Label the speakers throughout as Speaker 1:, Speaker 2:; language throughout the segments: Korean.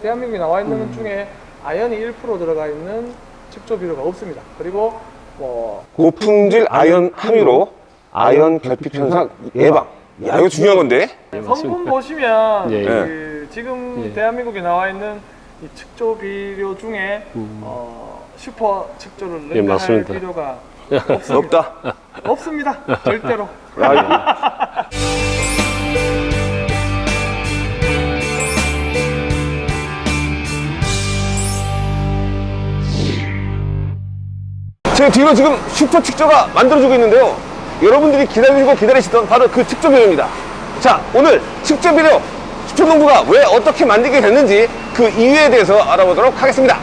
Speaker 1: 대한민국에 나와 있는 것 중에 아연이 1% 들어가 있는 측조 비료가 없습니다. 그리고 뭐
Speaker 2: 고품질 아연 함유로 아연 결핍 현상 예방. 야 이거 중요한 건데.
Speaker 1: 성분 보시면
Speaker 3: 예, 예.
Speaker 1: 그 지금
Speaker 3: 예.
Speaker 1: 대한민국에 나와 있는 이 측조 비료 중에 어, 슈퍼 측조를
Speaker 3: 예,
Speaker 1: 능가할
Speaker 3: 맞습니다.
Speaker 1: 비료가
Speaker 2: 없다.
Speaker 1: 없습니다. 절대로.
Speaker 2: 제 뒤로 지금 슈퍼 측조가 만들어지고 있는데요. 여러분들이 기다리고 기다리시던 바로 그 측조 비료입니다. 자, 오늘 측조 비료 슈퍼농부가 왜 어떻게 만들게 됐는지 그 이유에 대해서 알아보도록 하겠습니다.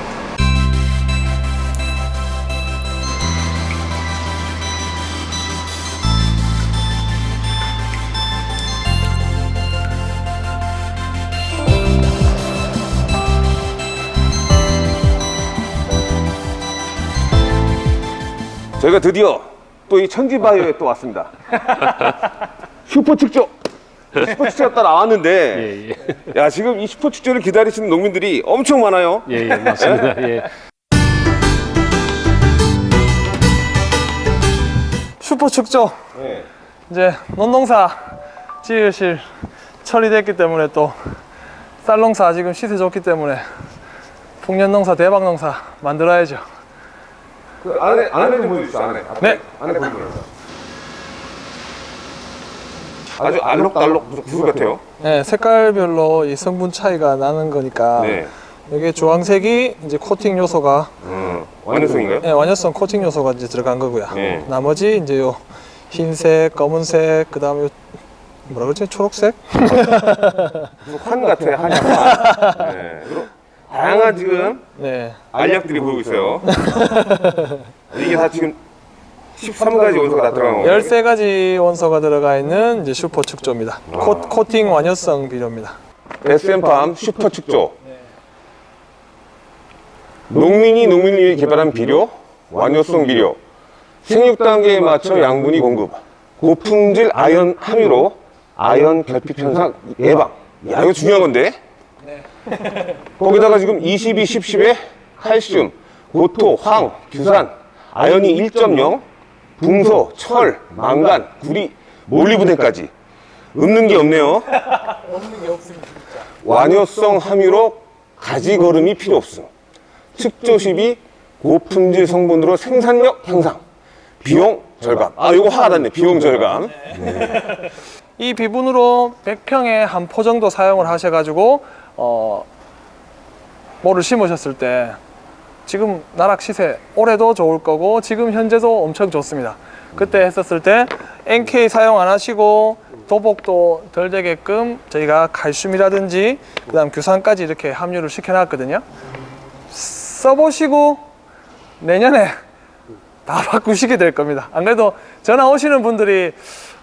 Speaker 2: 저희가 드디어 또 이 천지바이오에 또 왔습니다. 슈퍼 측조! 슈퍼 측조가 딱 나왔는데,
Speaker 3: 예, 예.
Speaker 2: 야, 지금 이 슈퍼 측조를 기다리시는 농민들이 엄청 많아요.
Speaker 3: 예, 예, 맞습니다. 예.
Speaker 1: 슈퍼 측조
Speaker 2: 네.
Speaker 1: 이제 논농사 지으실 철이 됐기 때문에 또 쌀농사 지금 시세 좋기 때문에 풍년농사 대박농사 만들어야죠.
Speaker 2: 그 안에, 안에 좀 보여주시죠, 안에.
Speaker 1: 네.
Speaker 2: 안에 보여주세요. 아주 알록달록 구슬 같아요.
Speaker 1: 네, 색깔별로 이 성분 차이가 나는 거니까
Speaker 2: 네.
Speaker 1: 여기 주황색이 이제 코팅 요소가
Speaker 2: 음, 완전성인가요?
Speaker 1: 네, 완효성 코팅 요소가 이제 들어간 거고요.
Speaker 2: 네.
Speaker 1: 나머지 이제 요 흰색, 검은색, 그다음에 요 뭐라 그러지? 초록색?
Speaker 2: 환 같아요, 한약. 네. 다양한 지금
Speaker 1: 네.
Speaker 2: 알약들이 보이고 있어요. 이게 다 지금 13가지 원소가 다 들어간 거예요.
Speaker 1: 13가지 원소가 들어가 있는 이제 슈퍼 측조입니다. 코, 코팅 완효성 비료입니다.
Speaker 2: SM팜 슈퍼 측조 농민이 농민을 위해 개발한 비료 완효성 비료 생육 단계에 맞춰 양분이 공급 고품질 아연 함유로 아연 결핍 현상 예방 야 이거 중요한 건데 거기다가 지금 22, 10, 10에 칼슘, 고토, 황, 규산, 아연이 1.0, 붕소, 철, 망간, 구리, 몰리브덴까지 없는 게 없네요.
Speaker 1: 없는 게 없습니다.
Speaker 2: 완효성 함유로 가지 걸음이 필요 없음. 측조십이 고품질 성분으로 생산력 향상, 비용 절감. 아, 요거 화가 났네. 비용 절감.
Speaker 1: 이 비분으로 100평에 한 포 정도 사용을 하셔가지고 어, 뭐를 심으셨을 때 지금 나락 시세 올해도 좋을 거고 지금 현재도 엄청 좋습니다. 그때 했었을 때 NK 사용 안 하시고 도복도 덜 되게끔 저희가 칼슘이라든지 그 다음 규산까지 이렇게 함유를 시켜놨거든요. 써보시고 내년에 다 바꾸시게 될 겁니다. 안 그래도 전화 오시는 분들이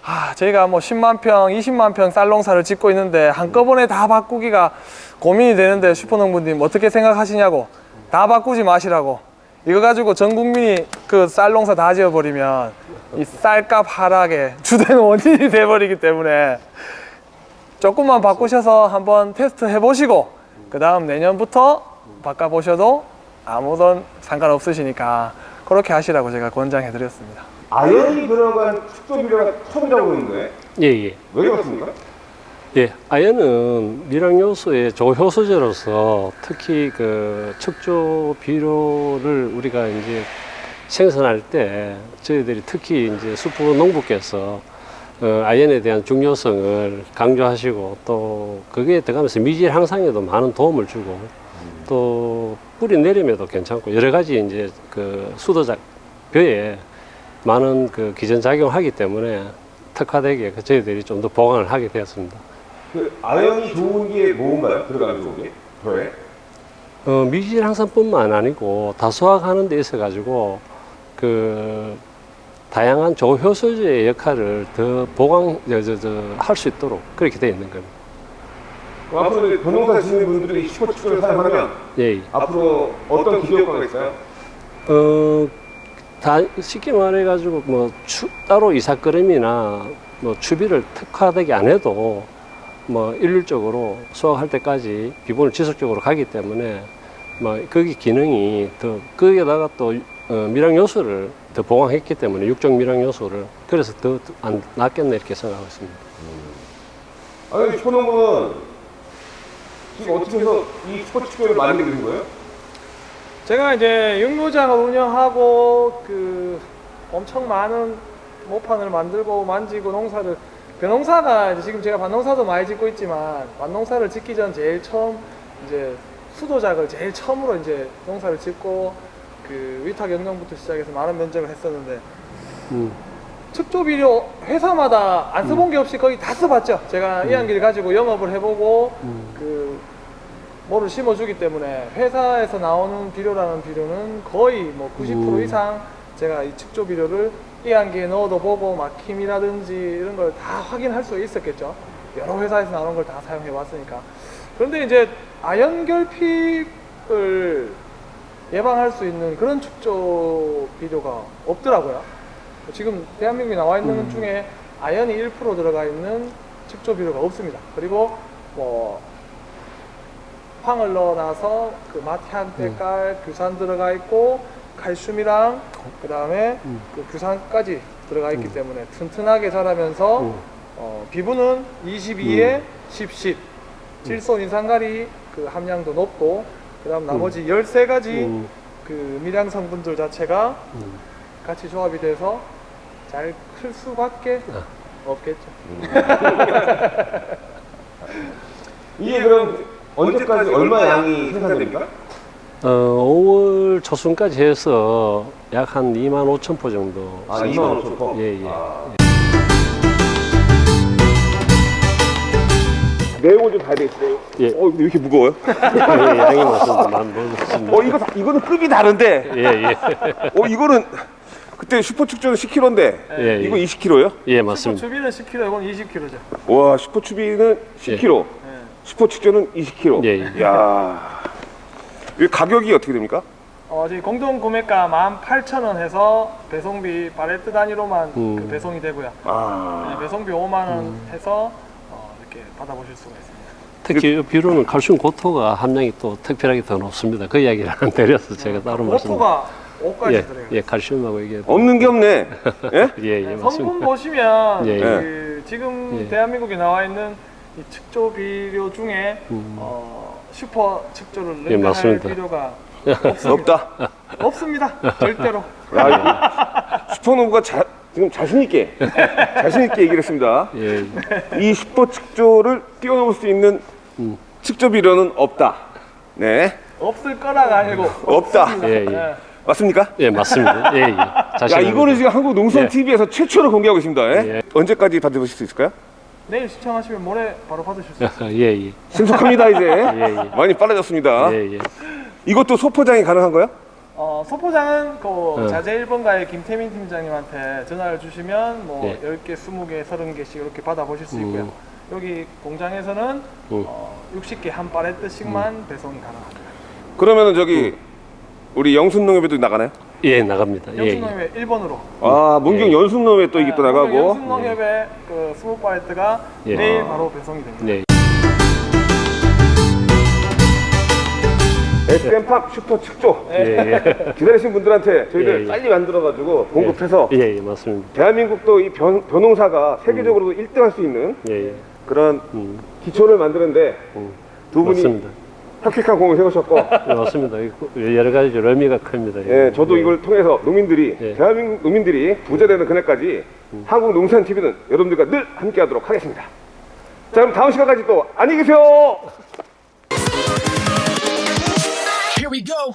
Speaker 1: 아, 저희가 뭐 10만 평, 20만 평 쌀농사를 짓고 있는데 한꺼번에 다 바꾸기가 고민이 되는데 슈퍼농부님 어떻게 생각하시냐고 다 바꾸지 마시라고 이거 가지고 전 국민이 그 쌀농사 다 지어버리면 이 쌀값 하락의 주된 원인이 돼버리기 때문에 조금만 바꾸셔서 한번 테스트 해보시고 그 다음 내년부터 바꿔보셔도 아무런 상관없으시니까 그렇게 하시라고 제가 권장해 드렸습니다.
Speaker 2: 아연이 들어간 축조비료가 처음이라고 그러는데
Speaker 3: 예, 예.
Speaker 2: 왜 그렇습니까?
Speaker 3: 예, 아연은 미량 요소의 조효소제로서 특히 그 척조 비료를 우리가 이제 생산할 때 저희들이 특히 이제 수포 농부께서 어, 아연에 대한 중요성을 강조하시고 또 거기에 들어가면서 미질 향상에도 많은 도움을 주고 또 뿌리 내림에도 괜찮고 여러 가지 이제 그 수도작 벼에 많은 그 기전 작용하기 때문에 특화되게 그 저희들이 좀 더 보강을 하게 되었습니다.
Speaker 2: 그 아연이 좋은 게 뭔가요? 들어가는 좋은 게? 벼에?
Speaker 3: 어, 미질 향상뿐만 아니고 다소화하는 데 있어 가지고 그 다양한 조효소제의 역할을 더 보강 할 수 있도록 그렇게 되어 있는 겁니다.
Speaker 2: 그럼 앞으로 변호사 지는 분들이 이 슈퍼 축조를 사용하면
Speaker 3: 예.
Speaker 2: 앞으로 어떤 기대 효과가 있어요?
Speaker 3: 어, 다 쉽게 말해 가지고 뭐 추, 따로 이삭거름이나 뭐 추비를 특화되게 안 해도 뭐 일률적으로 수확할 때까지 비분을 지속적으로 가기 때문에 뭐 거기 기능이 더 거기에다가 또 어, 미량 요소를 더 보강했기 때문에 육적 미량 요소를 그래서 더 안 낫겠네 이렇게 생각하고 있습니다.
Speaker 2: 아니 슈퍼농부는 지금 어떻게 해서 이 슈퍼축조를 만들게 된 거예요?
Speaker 1: 제가 이제 육묘장을 운영하고 그 엄청 많은 모판을 만들고 만지고 농사를 벼농사가 이제 지금 제가 밭농사도 많이 짓고 있지만 밭농사를 짓기 전 제일 처음 이제 수도작을 제일 처음으로 이제 농사를 짓고 그 위탁 연경부터 시작해서 많은 면적을 했었는데
Speaker 3: 음.
Speaker 1: 측조 비료 회사마다 안 써본 게 없이 거의 다 써봤죠. 제가 이한기를 가지고 영업을 해보고
Speaker 3: 음.
Speaker 1: 그 뭐를 심어주기 때문에 회사에서 나오는 비료라는 비료는 거의 뭐 90%
Speaker 3: 음.
Speaker 1: 이상 제가 이 측조 비료를 이한기에 넣어도 보고 막힘이라든지 이런 걸 다 확인할 수 있었겠죠. 여러 회사에서 나오는 걸 다 사용해 왔으니까. 그런데 이제 아연 결핍을 예방할 수 있는 그런 축조 비료가 없더라고요. 지금 대한민국에 나와 있는 것 중에 아연이 1% 들어가 있는 축조 비료가 없습니다. 그리고 뭐 황을 넣어놔서 그 맛향 때깔 규산 들어가 있고 칼슘이랑 그 다음에 그 규산까지 들어가 있기 때문에 튼튼하게 자라면서
Speaker 3: 음.
Speaker 1: 어, 비분은 22에 10, 10 질소 인산가리 그 함량도 높고 그 다음 나머지 13가지
Speaker 3: 음.
Speaker 1: 그 미량 성분들 자체가
Speaker 3: 음.
Speaker 1: 같이 조합이 돼서 잘 클 수밖에
Speaker 3: 아.
Speaker 1: 없겠죠.
Speaker 2: 이게 그럼 언제까지 얼마 양이 생산됩니까?
Speaker 3: 어, 5월 초순까지 해서 약 한 2만 5천 포 정도.
Speaker 2: 아,
Speaker 3: 생산-
Speaker 2: 2만 5천 포?
Speaker 3: 예, 예.
Speaker 2: 내용을 좀 봐야 되겠어요.
Speaker 3: 예.
Speaker 2: 어, 왜 이렇게 무거워요?
Speaker 3: 예, 양이 많습니다. 많이 먹었습니다.
Speaker 2: 어, 이거 다- 이거는 급이 다른데.
Speaker 3: 예, 예.
Speaker 2: 어, 이거는 그때 슈퍼축조는 10kg인데
Speaker 3: 예,
Speaker 2: 이거
Speaker 3: 예.
Speaker 2: 20kg요?
Speaker 3: 예, 맞습니다.
Speaker 1: 주비는 10kg, 이건 20kg죠.
Speaker 2: 와, 슈퍼추비는 10kg,
Speaker 1: 예.
Speaker 2: 슈퍼축조는 20kg.
Speaker 3: 예, 예.
Speaker 2: 야, 이 가격이 어떻게 됩니까?
Speaker 1: 어, 저희 공동 구매가 18,000원 해서 배송비 팔레트 단위로만
Speaker 3: 음.
Speaker 1: 그 배송이 되고요.
Speaker 2: 아,
Speaker 1: 네, 배송비 5만 원 해서 어, 이렇게 받아보실 수가 있습니다.
Speaker 3: 특히 이 비료는 칼슘 고토가 함량이 또 특별하게 더 높습니다. 그 이야기를 안 드려서 제가 따로 말씀.
Speaker 1: 고토가 5까지
Speaker 3: 예,
Speaker 1: 들어요.
Speaker 3: 예, 칼슘하고 이게
Speaker 2: 없는 게 없네. 예?
Speaker 3: 예, 예,
Speaker 1: 네, 성분
Speaker 3: 맞습니다.
Speaker 1: 보시면
Speaker 3: 예,
Speaker 1: 그 지금
Speaker 3: 예.
Speaker 1: 대한민국에 나와 있는 이 측조 비료 중에
Speaker 3: 음.
Speaker 1: 어, 슈퍼 측조를
Speaker 3: 예,
Speaker 1: 능가할
Speaker 3: 맞습니다.
Speaker 1: 비료가 없습니다.
Speaker 2: 없다.
Speaker 1: 없습니다. 절대로.
Speaker 2: 야, 이거 슈퍼노브가 자, 지금 자신 있게 자신 있게 얘기를 했습니다.
Speaker 3: 예,
Speaker 2: 이 슈퍼 측조를 뛰어넘을 수 있는
Speaker 3: 음.
Speaker 2: 측조 비료는 없다. 네,
Speaker 1: 없을 거라가 아니고
Speaker 2: 없다.
Speaker 3: 예, 예.
Speaker 1: 네.
Speaker 2: 맞습니까?
Speaker 3: 예, 맞습니다. 예, 예.
Speaker 2: 야. 이거는 지금 한국
Speaker 3: 예.
Speaker 2: TV에서 최초로 공개하고 있습니다. 예?
Speaker 3: 예.
Speaker 2: 언제까지 받으실 수 있을까요?
Speaker 1: 내일 시청하시면 모레 바로 받으실 수 있어요.
Speaker 3: 예, 예.
Speaker 2: 신속합니다 이제.
Speaker 3: 예.
Speaker 2: 많이 빨라졌습니다.
Speaker 3: 예, 예.
Speaker 2: 이것도 소포장이 가능한가요?
Speaker 1: 어, 소포장은 그
Speaker 3: 어.
Speaker 1: 자재 1번가의 김태민 팀장님한테 전화를 주시면 뭐
Speaker 3: 예.
Speaker 1: 10개, 20개, 30개씩 이렇게 받아보실 수 있고요.
Speaker 3: 음.
Speaker 1: 여기 공장에서는
Speaker 3: 음.
Speaker 1: 어, 60개 한 팔레트씩만 배송이 가능합니다.
Speaker 2: 그러면은 저기 우리 영순농협에도 나가나요?
Speaker 3: 예, 나갑니다. 예, 예.
Speaker 1: 영sun농협의 1번으로
Speaker 2: 아 문경
Speaker 3: 예.
Speaker 2: 연순농협에 또 이게 또 나가고.
Speaker 1: 영순농협의 그 20팔레트가
Speaker 3: 예.
Speaker 1: 내일
Speaker 2: 아.
Speaker 1: 바로 배송이 됩니다.
Speaker 3: 네.
Speaker 2: SM팝 슈퍼 측조
Speaker 3: 예, 예.
Speaker 2: 기다리신 분들한테 저희들
Speaker 3: 예, 예.
Speaker 2: 빨리 만들어가지고 공급해서
Speaker 3: 예, 예, 맞습니다.
Speaker 2: 대한민국도 이 변, 변홍사가 세계적으로도 1등할 수 있는
Speaker 3: 예, 예.
Speaker 2: 그런
Speaker 3: 음,
Speaker 2: 기초를 만드는데
Speaker 3: 음.
Speaker 2: 두 분이
Speaker 3: 맞습니다.
Speaker 2: 혁혁한 공을 세우셨고
Speaker 3: 예, 맞습니다. 이 여러 가지 의미가 큽니다.
Speaker 2: 예, 저도 이걸 통해서 농민들이
Speaker 3: 예.
Speaker 2: 대한민국 농민들이 부자 되는 그날까지 한국 농산 TV는 여러분들과 늘 함께하도록 하겠습니다. 자 그럼 다음 시간까지 또 안녕히 계세요.
Speaker 4: Here we go.